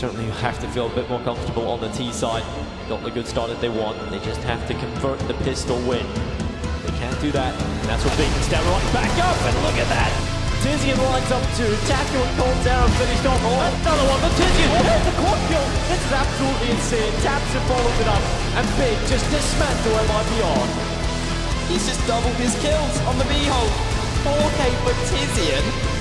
certainly have to feel a bit more comfortable on the T side. Got the good start that they want. They just have to convert the pistol win. They can't do that. And that's what Beacon's down right back up. And look at that. Tizian lines up two. tackle and Cold down finished off. Oh, another one. The Tizian. Oh, the quad kill. This is absolutely insane. tabseN follows it up. And Big just dismantle MIBR. He's just doubled his kills on the B-hole. 4k for Tizian.